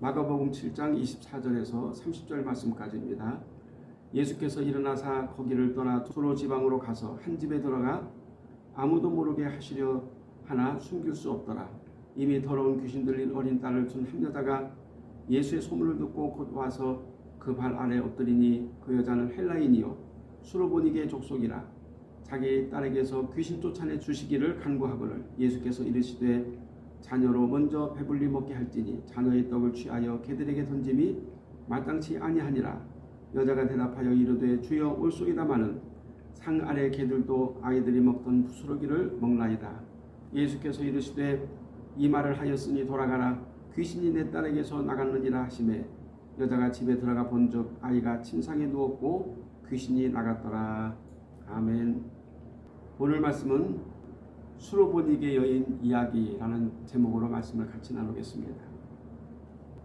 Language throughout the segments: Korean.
마가복음 7장 24절에서 30절 말씀까지입니다. 예수께서 일어나사 거기를 떠나 두로 지방으로 가서 한 집에 들어가 아무도 모르게 하시려 하나 숨길 수 없더라. 이미 더러운 귀신 들린 어린 딸을 둔 한 여자가 예수의 소문을 듣고 곧 와서 그 발 아래 엎드리니 그 여자는 헬라인이요 수로보니게 족속이라 자기 딸에게서 귀신 쫓아내 주시기를 간구하거늘 예수께서 이르시되 자녀로 먼저 배불리 먹게 할지니 자녀의 떡을 취하여 개들에게 던짐이 마땅치 아니하니라. 여자가 대답하여 이르되 주여 올소이다마는 상 아래 개들도 아이들이 먹던 부스러기를 먹나이다. 예수께서 이르시되 이 말을 하였으니 돌아가라. 귀신이 내 딸에게서 나갔느니라 하시매 여자가 집에 들어가 본즉 아이가 침상에 누웠고 귀신이 나갔더라. 아멘. 오늘 말씀은 수로보니게 여인 이야기라는 제목으로 말씀을 같이 나누겠습니다.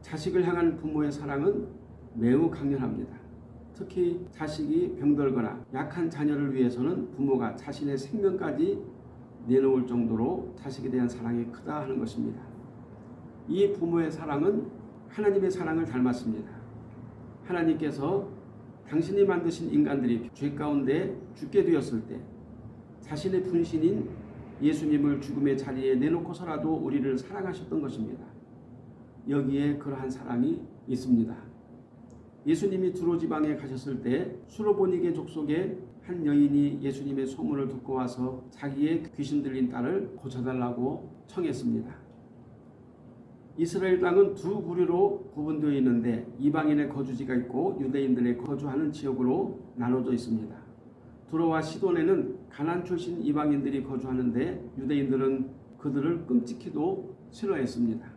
자식을 향한 부모의 사랑은 매우 강렬합니다. 특히 자식이 병들거나 약한 자녀를 위해서는 부모가 자신의 생명까지 내놓을 정도로 자식에 대한 사랑이 크다 하는 것입니다. 이 부모의 사랑은 하나님의 사랑을 닮았습니다. 하나님께서 당신이 만드신 인간들이 죄 가운데 죽게 되었을 때 자신의 분신인 예수님을 죽음의 자리에 내놓고서라도 우리를 사랑하셨던 것입니다. 여기에 그러한 사랑이 있습니다. 예수님이 두로 지방에 가셨을 때 수로보니게 족속의 한 여인이 예수님의 소문을 듣고 와서 자기의 귀신 들린 딸을 고쳐달라고 청했습니다. 이스라엘 땅은 두 부류로 구분되어 있는데 이방인의 거주지가 있고 유대인들의 거주하는 지역으로 나눠져 있습니다. 두로와 시돈에는 가난 출신 이방인들이 거주하는데 유대인들은 그들을 끔찍히도 싫어했습니다.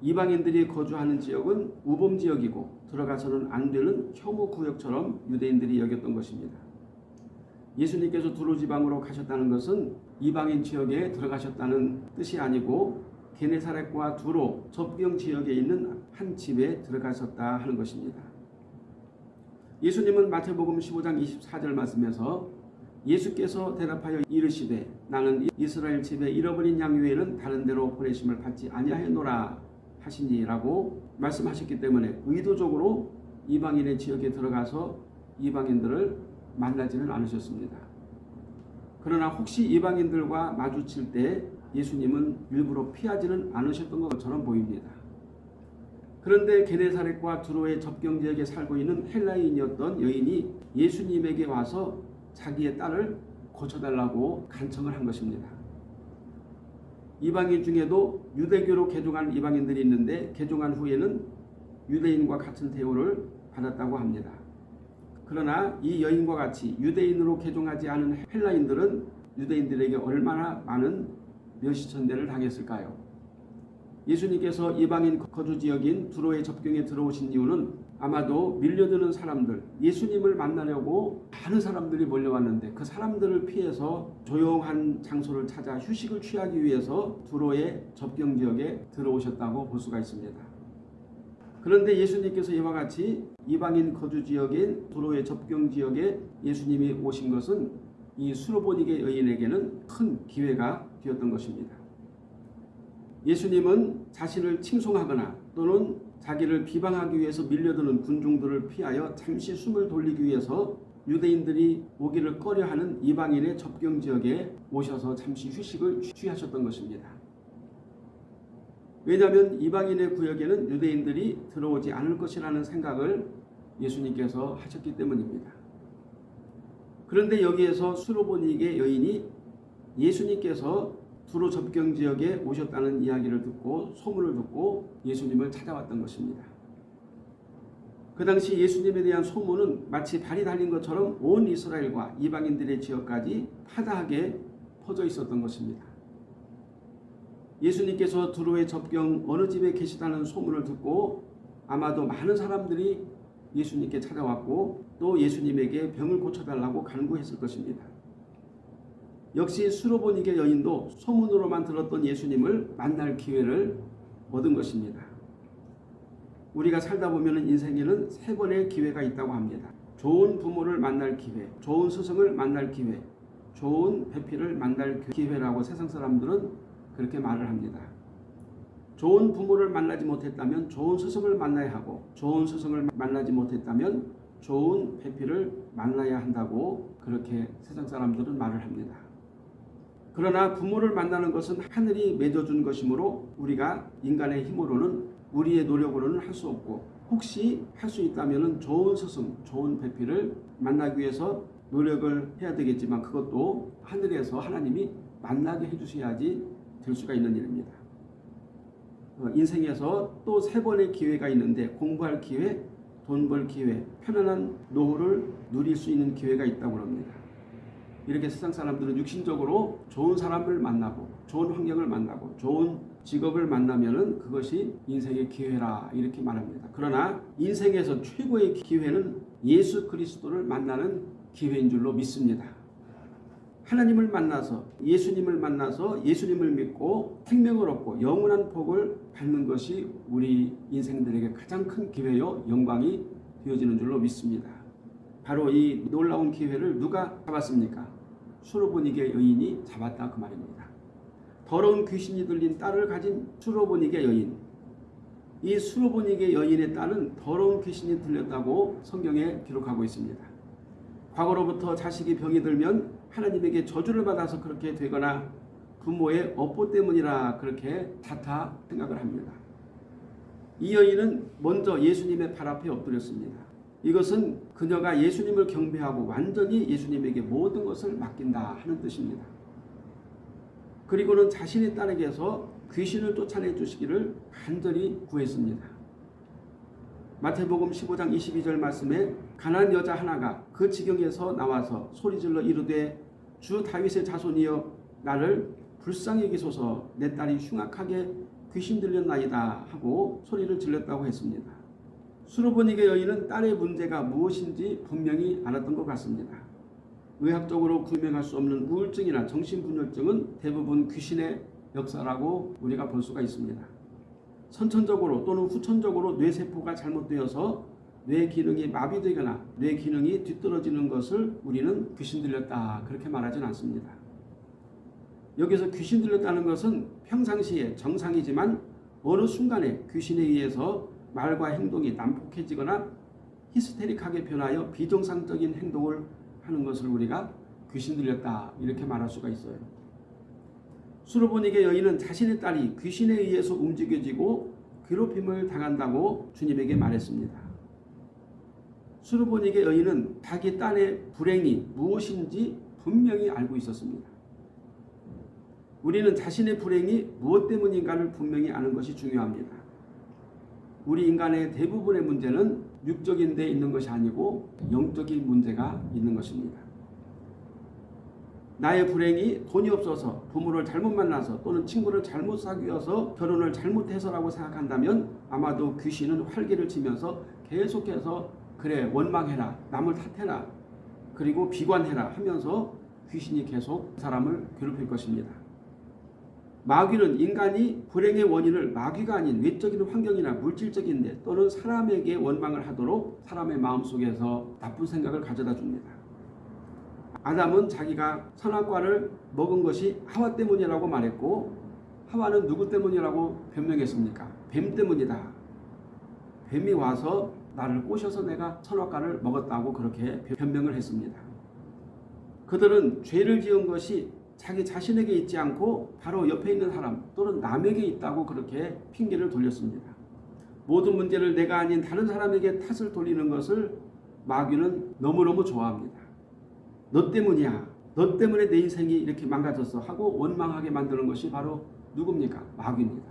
이방인들이 거주하는 지역은 우범 지역이고 들어가서는 안 되는 혐오 구역처럼 유대인들이 여겼던 것입니다. 예수님께서 두로 지방으로 가셨다는 것은 이방인 지역에 들어가셨다는 뜻이 아니고 게네사렛과 두로 접경 지역에 있는 한 집에 들어가셨다 하는 것입니다. 예수님은 마태복음 15장 24절 말씀에서 예수께서 대답하여 이르시되 나는 이스라엘 집에 잃어버린 양 외에는 다른 데로 보내심을 받지 아니하였노라 하시니라고 말씀하셨기 때문에 의도적으로 이방인의 지역에 들어가서 이방인들을 만나지는 않으셨습니다. 그러나 혹시 이방인들과 마주칠 때 예수님은 일부러 피하지는 않으셨던 것처럼 보입니다. 그런데 게네사렛과 두로의 접경 지역에 살고 있는 헬라인이었던 여인이 예수님에게 와서 자기의 딸을 고쳐달라고 간청을 한 것입니다. 이방인 중에도 유대교로 개종한 이방인들이 있는데 개종한 후에는 유대인과 같은 대우를 받았다고 합니다. 그러나 이 여인과 같이 유대인으로 개종하지 않은 헬라인들은 유대인들에게 얼마나 많은 멸시천 대를 당했을까요? 예수님께서 이방인 거주 지역인 두로의 접경에 들어오신 이유는 아마도 밀려드는 사람들, 예수님을 만나려고 많은 사람들이 몰려왔는데 그 사람들을 피해서 조용한 장소를 찾아 휴식을 취하기 위해서 두로의 접경 지역에 들어오셨다고 볼 수가 있습니다. 그런데 예수님께서 이와 같이 이방인 거주 지역인 두로의 접경 지역에 예수님이 오신 것은 이 수로보니게 여인에게는 큰 기회가 되었던 것입니다. 예수님은 자신을 칭송하거나 또는 자기를 비방하기 위해서 밀려드는 군중들을 피하여 잠시 숨을 돌리기 위해서 유대인들이 오기를 꺼려하는 이방인의 접경 지역에 오셔서 잠시 휴식을 취하셨던 것입니다. 왜냐하면 이방인의 구역에는 유대인들이 들어오지 않을 것이라는 생각을 예수님께서 하셨기 때문입니다. 그런데 여기에서 수로보니게 여인이 예수님께서 두로 접경 지역에 오셨다는 이야기를 듣고 소문을 듣고 예수님을 찾아왔던 것입니다. 그 당시 예수님에 대한 소문은 마치 발이 달린 것처럼 온 이스라엘과 이방인들의 지역까지 파다하게 퍼져 있었던 것입니다. 예수님께서 두로의 접경 어느 집에 계시다는 소문을 듣고 아마도 많은 사람들이 예수님께 찾아왔고 또 예수님에게 병을 고쳐달라고 간구했을 것입니다. 역시 수로보니게 여인도 소문으로만 들었던 예수님을 만날 기회를 얻은 것입니다. 우리가 살다 보면 인생에는 세 번의 기회가 있다고 합니다. 좋은 부모를 만날 기회, 좋은 스승을 만날 기회, 좋은 배필을 만날 기회라고 세상 사람들은 그렇게 말을 합니다. 좋은 부모를 만나지 못했다면 좋은 스승을 만나야 하고 좋은 스승을 만나지 못했다면 좋은 배필을 만나야 한다고 그렇게 세상 사람들은 말을 합니다. 그러나 부모를 만나는 것은 하늘이 맺어준 것이므로 우리가 인간의 힘으로는 우리의 노력으로는 할 수 없고 혹시 할 수 있다면 좋은 스승, 좋은 배필을 만나기 위해서 노력을 해야 되겠지만 그것도 하늘에서 하나님이 만나게 해주셔야지 될 수가 있는 일입니다. 어, 인생에서 또 세 번의 기회가 있는데 공부할 기회, 돈 벌 기회, 편안한 노후를 누릴 수 있는 기회가 있다고 합니다. 이렇게 세상 사람들은 육신적으로 좋은 사람을 만나고 좋은 환경을 만나고 좋은 직업을 만나면은 그것이 인생의 기회라 이렇게 말합니다. 그러나 인생에서 최고의 기회는 예수 그리스도를 만나는 기회인 줄로 믿습니다. 하나님을 만나서 예수님을 만나서 예수님을 믿고 생명을 얻고 영원한 복을 받는 것이 우리 인생들에게 가장 큰 기회요 영광이 되어지는 줄로 믿습니다. 바로 이 놀라운 기회를 누가 잡았습니까? 수로보니게 여인이 잡았다 그 말입니다. 더러운 귀신이 들린 딸을 가진 수로보니게 여인. 이 수로보니게 여인의 딸은 더러운 귀신이 들렸다고 성경에 기록하고 있습니다. 과거로부터 자식이 병이 들면 하나님에게 저주를 받아서 그렇게 되거나 부모의 업보 때문이라 그렇게 탓하 생각을 합니다. 이 여인은 먼저 예수님의 발 앞에 엎드렸습니다. 이것은 그녀가 예수님을 경배하고 완전히 예수님에게 모든 것을 맡긴다 하는 뜻입니다. 그리고는 자신의 딸에게서 귀신을 쫓아내 주시기를 간절히 구했습니다. 마태복음 15장 22절 말씀에 가난 여자 하나가 그 지경에서 나와서 소리질러 이르되 주 다윗의 자손이여 나를 불쌍히 여기소서 내 딸이 흉악하게 귀신 들렸나이다 하고 소리를 질렀다고 했습니다. 수로보니게 여인은 딸의 문제가 무엇인지 분명히 알았던 것 같습니다. 의학적으로 구명할 수 없는 우울증이나 정신분열증은 대부분 귀신의 역사라고 우리가 볼 수가 있습니다. 선천적으로 또는 후천적으로 뇌세포가 잘못되어서 뇌 기능이 마비되거나 뇌 기능이 뒤떨어지는 것을 우리는 귀신 들렸다 그렇게 말하진 않습니다. 여기서 귀신 들렸다는 것은 평상시에 정상이지만 어느 순간에 귀신에 의해서 말과 행동이 난폭해지거나 히스테릭하게 변하여 비정상적인 행동을 하는 것을 우리가 귀신 들렸다 이렇게 말할 수가 있어요. 수로보니게 여인은 자신의 딸이 귀신에 의해서 움직여지고 괴롭힘을 당한다고 주님에게 말했습니다. 수로보니게 여인은 자기 딸의 불행이 무엇인지 분명히 알고 있었습니다. 우리는 자신의 불행이 무엇 때문인가를 분명히 아는 것이 중요합니다. 우리 인간의 대부분의 문제는 육적인 데 있는 것이 아니고 영적인 문제가 있는 것입니다. 나의 불행이 돈이 없어서 부모를 잘못 만나서 또는 친구를 잘못 사귀어서 결혼을 잘못해서라고 생각한다면 아마도 귀신은 활기를 치면서 계속해서 그래 원망해라 남을 탓해라 그리고 비관해라 하면서 귀신이 계속 사람을 괴롭힐 것입니다. 마귀는 인간이 불행의 원인을 마귀가 아닌 외적인 환경이나 물질적인 데 또는 사람에게 원망을 하도록 사람의 마음속에서 나쁜 생각을 가져다 줍니다. 아담은 자기가 선악과를 먹은 것이 하와 때문이라고 말했고 하와는 누구 때문이라고 변명했습니까? 뱀 때문이다. 뱀이 와서 나를 꼬셔서 내가 선악과를 먹었다고 그렇게 변명을 했습니다. 그들은 죄를 지은 것이 자기 자신에게 있지 않고 바로 옆에 있는 사람 또는 남에게 있다고 그렇게 핑계를 돌렸습니다. 모든 문제를 내가 아닌 다른 사람에게 탓을 돌리는 것을 마귀는 너무너무 좋아합니다. 너 때문이야. 너 때문에 내 인생이 이렇게 망가졌어 하고 원망하게 만드는 것이 바로 누굽니까? 마귀입니다.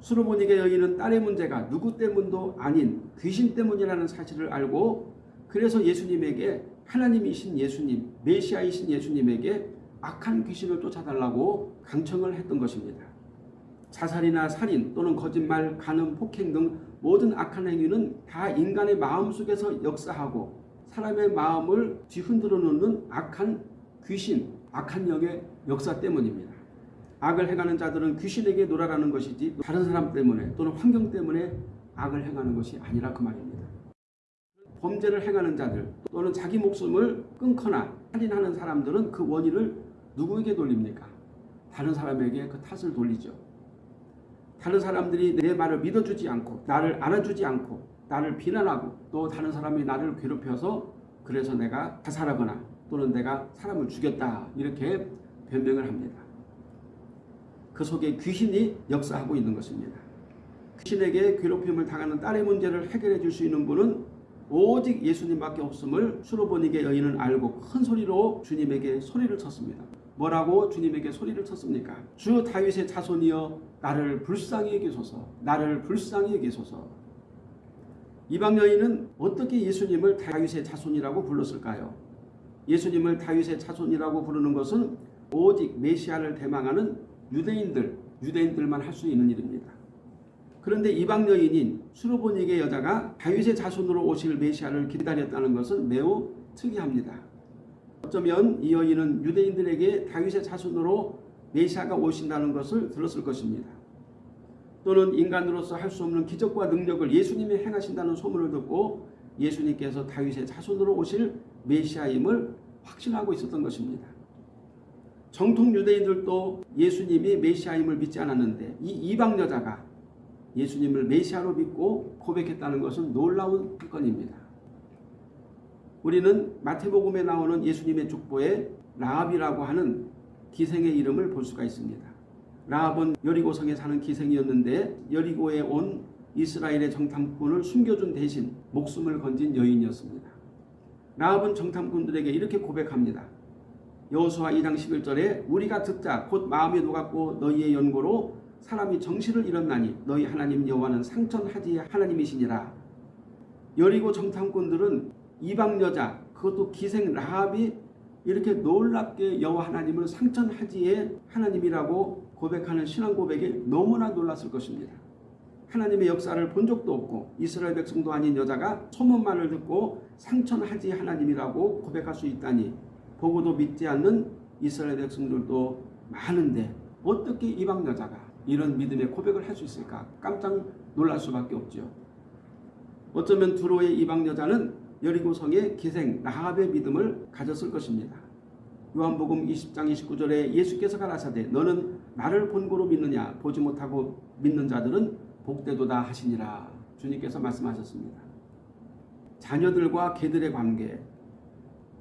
수로보니게 여인은 딸의 문제가 누구 때문도 아닌 귀신 때문이라는 사실을 알고 그래서 예수님에게 하나님이신 예수님, 메시아이신 예수님에게 악한 귀신을 쫓아달라고 강청을 했던 것입니다. 자살이나 살인 또는 거짓말, 간음, 폭행 등 모든 악한 행위는 다 인간의 마음속에서 역사하고 사람의 마음을 뒤흔들어 놓는 악한 귀신, 악한 영의 역사 때문입니다. 악을 행하는 자들은 귀신에게 놀아라는 것이지 다른 사람 때문에 또는 환경 때문에 악을 행하는 것이 아니라 그 말입니다. 범죄를 행하는 자들 또는 자기 목숨을 끊거나 살인하는 사람들은 그 원인을 누구에게 돌립니까? 다른 사람에게 그 탓을 돌리죠. 다른 사람들이 내 말을 믿어주지 않고 나를 알아주지 않고 나를 비난하고 또 다른 사람이 나를 괴롭혀서 그래서 내가 자살하거나 또는 내가 사람을 죽였다 이렇게 변명을 합니다. 그 속에 귀신이 역사하고 있는 것입니다. 귀신에게 괴롭힘을 당하는 딸의 문제를 해결해 줄 수 있는 분은 오직 예수님밖에 없음을 수로보니게 여인은 알고 큰 소리로 주님에게 소리를 쳤습니다. 뭐라고 주님에게 소리를 쳤습니까? 주 다윗의 자손이여 나를 불쌍히 여기소서 나를 불쌍히 여기소서 이방 여인은 어떻게 예수님을 다윗의 자손이라고 불렀을까요? 예수님을 다윗의 자손이라고 부르는 것은 오직 메시아를 대망하는 유대인들, 유대인들만 할 수 있는 일입니다. 그런데 이방 여인인 수로보니게 여자가 다윗의 자손으로 오실 메시아를 기다렸다는 것은 매우 특이합니다. 어쩌면 이 여인은 유대인들에게 다윗의 자손으로 메시아가 오신다는 것을 들었을 것입니다. 또는 인간으로서 할 수 없는 기적과 능력을 예수님이 행하신다는 소문을 듣고 예수님께서 다윗의 자손으로 오실 메시아임을 확신하고 있었던 것입니다. 정통 유대인들도 예수님이 메시아임을 믿지 않았는데 이 이방 여자가 예수님을 메시아로 믿고 고백했다는 것은 놀라운 사건입니다. 우리는 마태복음에 나오는 예수님의 족보에 라합이라고 하는 기생의 이름을 볼 수가 있습니다. 라합은 여리고성에 사는 기생이었는데 여리고에 온 이스라엘의 정탐꾼을 숨겨준 대신 목숨을 건진 여인이었습니다. 라합은 정탐꾼들에게 이렇게 고백합니다. 여호수아 2장 11절에 우리가 듣자 곧 마음에 녹았고 너희의 연고로 사람이 정신을 잃었나니 너희 하나님 여호와는 상천하지의 하나님이시니라. 여리고 정탐꾼들은 이방 여자 그것도 기생 라합이 이렇게 놀랍게 여호와 하나님을 상천하지의 하나님이라고 고백하는 신앙 고백에 너무나 놀랐을 것입니다. 하나님의 역사를 본 적도 없고 이스라엘 백성도 아닌 여자가 소문만을 듣고 상천하지 하나님이라고 고백할 수 있다니 보고도 믿지 않는 이스라엘 백성들도 많은데 어떻게 이방 여자가 이런 믿음의 고백을 할 수 있을까 깜짝 놀랄 수밖에 없죠. 어쩌면 두로의 이방 여자는 여리고성의 기생 라합의 믿음을 가졌을 것입니다. 요한복음 20장 29절에 예수께서 가라사대 너는 나를 본고로 믿느냐 보지 못하고 믿는 자들은 복되도다 하시니라 주님께서 말씀하셨습니다. 자녀들과 개들의 관계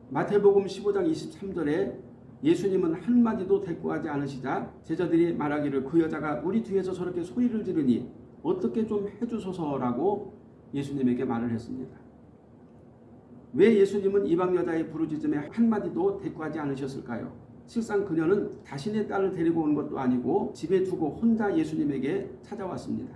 마태복음 15장 23절에 예수님은 한마디도 대꾸하지 않으시자 제자들이 말하기를 그 여자가 우리 뒤에서 저렇게 소리를 지르니 어떻게 좀 해주소서라고 예수님에게 말을 했습니다. 왜 예수님은 이방 여자의 부르짖음에 한마디도 대꾸하지 않으셨을까요? 실상 그녀는 자신의 딸을 데리고 온 것도 아니고 집에 두고 혼자 예수님에게 찾아왔습니다.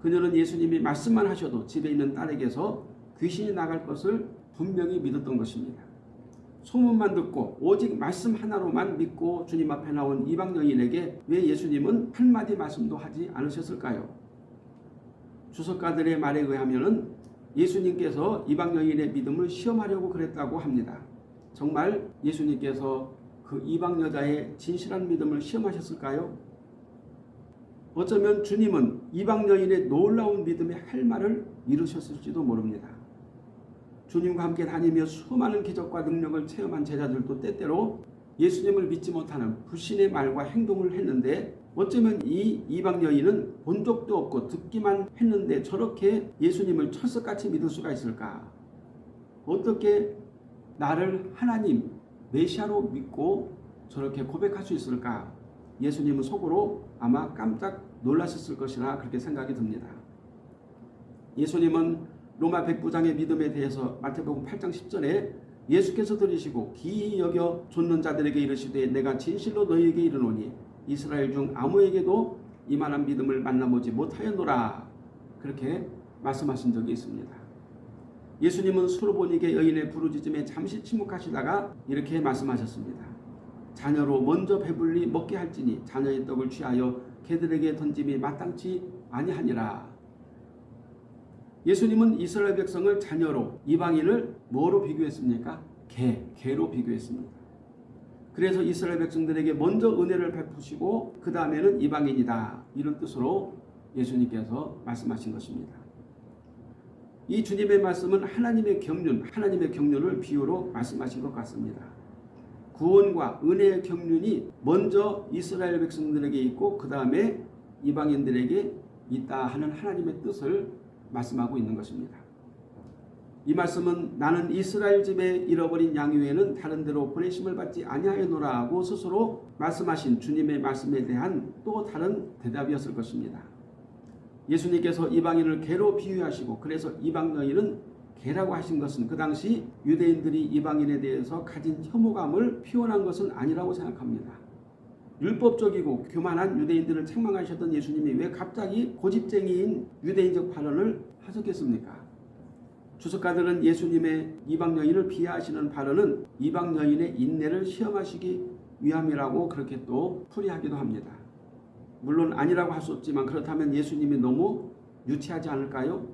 그녀는 예수님이 말씀만 하셔도 집에 있는 딸에게서 귀신이 나갈 것을 분명히 믿었던 것입니다. 소문만 듣고 오직 말씀 하나로만 믿고 주님 앞에 나온 이방 여인에게 왜 예수님은 한마디 말씀도 하지 않으셨을까요? 주석가들의 말에 의하면 예수님께서 이방 여인의 믿음을 시험하려고 그랬다고 합니다. 정말 예수님께서 그 이방 여자의 진실한 믿음을 시험하셨을까요? 어쩌면 주님은 이방 여인의 놀라운 믿음의 할 말을 이루셨을지도 모릅니다. 주님과 함께 다니며 수많은 기적과 능력을 체험한 제자들도 때때로 예수님을 믿지 못하는 불신의 말과 행동을 했는데 어쩌면 이 이방 여인은 본 적도 없고 듣기만 했는데 저렇게 예수님을 철석같이 믿을 수가 있을까? 어떻게 나를 하나님 메시아로 믿고 저렇게 고백할 수 있을까? 예수님은 속으로 아마 깜짝 놀라셨을 것이라 그렇게 생각이 듭니다. 예수님은 로마 백부장의 믿음에 대해서 마태복음 8장 10절에 예수께서 들으시고 기이 여겨 좇는 자들에게 이르시되 내가 진실로 너희에게 이르노니 이스라엘 중 아무에게도 이만한 믿음을 만나보지 못하였노라 그렇게 말씀하신 적이 있습니다. 예수님은 수로보니게 여인의 부르짖음에 잠시 침묵하시다가 이렇게 말씀하셨습니다. 자녀로 먼저 배불리 먹게 할지니 자녀의 떡을 취하여 개들에게 던짐이 마땅치 아니하니라. 예수님은 이스라엘 백성을 자녀로 이방인을 뭐로 비교했습니까? 개, 개로 비교했습니다. 그래서 이스라엘 백성들에게 먼저 은혜를 베푸시고 그 다음에는 이방인이다. 이런 뜻으로 예수님께서 말씀하신 것입니다. 이 주님의 말씀은 하나님의 경륜, 하나님의 경륜을 비유로 말씀하신 것 같습니다. 구원과 은혜의 경륜이 먼저 이스라엘 백성들에게 있고 그 다음에 이방인들에게 있다 하는 하나님의 뜻을 말씀하고 있는 것입니다. 이 말씀은 나는 이스라엘 집에 잃어버린 양 외에는 다른 데로 보내심을 받지 아니하였노라 하고 스스로 말씀하신 주님의 말씀에 대한 또 다른 대답이었을 것입니다. 예수님께서 이방인을 개로 비유하시고 그래서 이방 여인은 개라고 하신 것은 그 당시 유대인들이 이방인에 대해서 가진 혐오감을 표현한 것은 아니라고 생각합니다. 율법적이고 교만한 유대인들을 책망하셨던 예수님이 왜 갑자기 고집쟁이인 유대인적 발언을 하셨겠습니까? 주석가들은 예수님의 이방 여인을 비하하시는 발언은 이방 여인의 인내를 시험하시기 위함이라고 그렇게 또 풀이하기도 합니다. 물론 아니라고 할 수 없지만 그렇다면 예수님이 너무 유치하지 않을까요?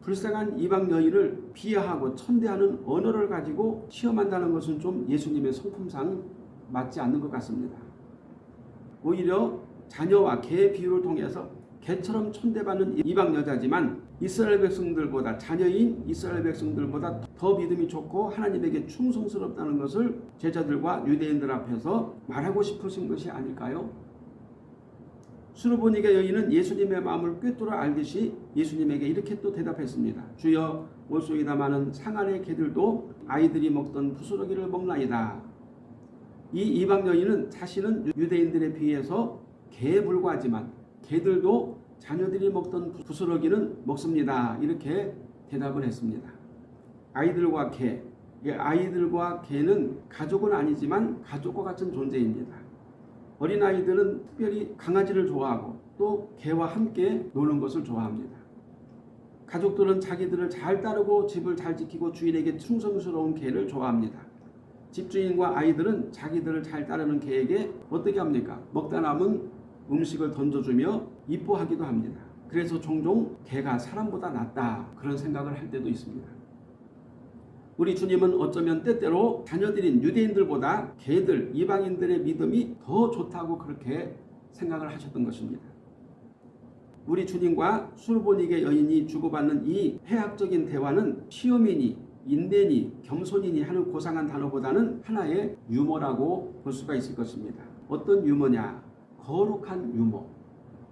불쌍한 이방 여인을 비하하고 천대하는 언어를 가지고 시험한다는 것은 좀 예수님의 성품상 맞지 않는 것 같습니다. 오히려 자녀와 개의 비유를 통해서 개처럼 천대받는 이방 여자지만 이스라엘 백성들보다 자녀인 이스라엘 백성들보다 더 믿음이 좋고 하나님에게 충성스럽다는 것을 제자들과 유대인들 앞에서 말하고 싶으신 것이 아닐까요? 수르보니가 여인은 예수님의 마음을 꿰뚫어 알듯이 예수님에게 이렇게 또 대답했습니다. 주여 올속이다 많은 상안의 개들도 아이들이 먹던 부스러기를 먹나이다. 이 이방 여인은 자신은 유대인들에 비해서 개에 불과하지만 개들도 자녀들이 먹던 부스러기는 먹습니다. 이렇게 대답을 했습니다. 아이들과 개, 아이들과 개는 가족은 아니지만 가족과 같은 존재입니다. 어린아이들은 특별히 강아지를 좋아하고 또 개와 함께 노는 것을 좋아합니다. 가족들은 자기들을 잘 따르고 집을 잘 지키고 주인에게 충성스러운 개를 좋아합니다. 집주인과 아이들은 자기들을 잘 따르는 개에게 어떻게 합니까? 먹다 남은 음식을 던져주며 이뻐하기도 합니다. 그래서 종종 개가 사람보다 낫다 그런 생각을 할 때도 있습니다. 우리 주님은 어쩌면 때때로 자녀들인 유대인들보다 개들, 이방인들의 믿음이 더 좋다고 그렇게 생각을 하셨던 것입니다. 우리 주님과 술보닉의 여인이 주고받는 이 해학적인 대화는 시험이니 인내니 겸손이니 하는 고상한 단어보다는 하나의 유머라고 볼 수가 있을 것입니다. 어떤 유머냐? 거룩한 유머.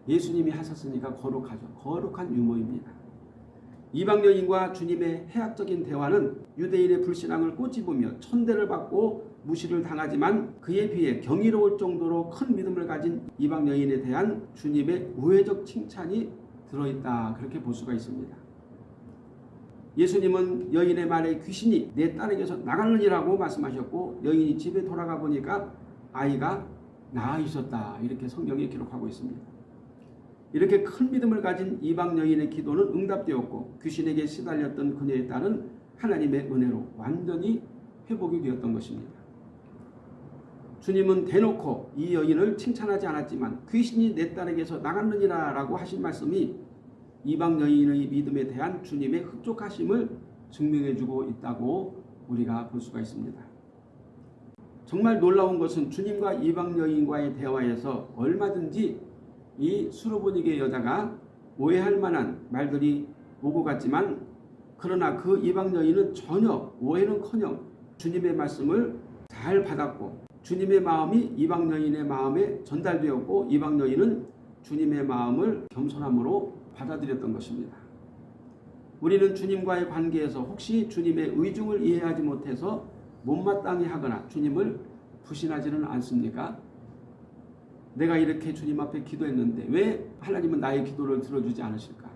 예수님이 하셨으니까 거룩하죠. 거룩한 유머입니다. 이방 여인과 주님의 해학적인 대화는 유대인의 불신앙을 꼬집으며 천대를 받고 무시를 당하지만 그에 비해 경이로울 정도로 큰 믿음을 가진 이방 여인에 대한 주님의 우회적 칭찬이 들어있다 그렇게 볼 수가 있습니다. 예수님은 여인의 말에 귀신이 내 딸에게서 나가느니라고 말씀하셨고 여인이 집에 돌아가 보니까 아이가 나아 있었다 이렇게 성경에 기록하고 있습니다. 이렇게 큰 믿음을 가진 이방 여인의 기도는 응답되었고 귀신에게 시달렸던 그녀의 딸은 하나님의 은혜로 완전히 회복이 되었던 것입니다. 주님은 대놓고 이 여인을 칭찬하지 않았지만 귀신이 내 딸에게서 나갔느니라 라고 하신 말씀이 이방 여인의 믿음에 대한 주님의 흡족하심을 증명해주고 있다고 우리가 볼 수가 있습니다. 정말 놀라운 것은 주님과 이방 여인과의 대화에서 얼마든지 이 수로보니게 여자가 오해할 만한 말들이 오고 갔지만 그러나 그 이방 여인은 전혀 오해는커녕 주님의 말씀을 잘 받았고 주님의 마음이 이방 여인의 마음에 전달되었고 이방 여인은 주님의 마음을 겸손함으로 받아들였던 것입니다. 우리는 주님과의 관계에서 혹시 주님의 의중을 이해하지 못해서 못마땅히 하거나 주님을 부신하지는 않습니까? 내가 이렇게 주님 앞에 기도했는데 왜 하나님은 나의 기도를 들어주지 않으실까?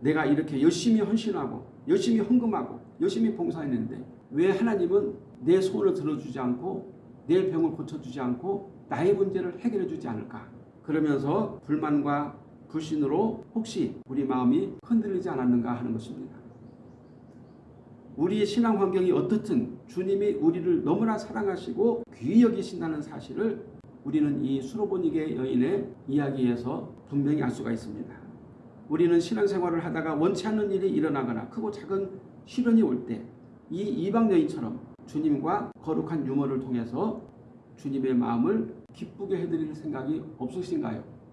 내가 이렇게 열심히 헌신하고 열심히 헌금하고 열심히 봉사했는데 왜 하나님은 내 소원을 들어주지 않고 내 병을 고쳐주지 않고 나의 문제를 해결해 주지 않을까? 그러면서 불만과 불신으로 혹시 우리 마음이 흔들리지 않았는가 하는 것입니다. 우리의 신앙 환경이 어떻든 주님이 우리를 너무나 사랑하시고 귀히 여기신다는 사실을 우리는 이 수로보니게 여인의 이야기에서 분명히 알 수가 있습니다. 우리는 신앙생활을 하다가 원치 않는 일이 일어나거나 크고 작은 시련이 올 때 이 이방 여인처럼 주님과 거룩한 유머를 통해서 주님의 마음을 기쁘게 해드릴 생각이 없으신가요?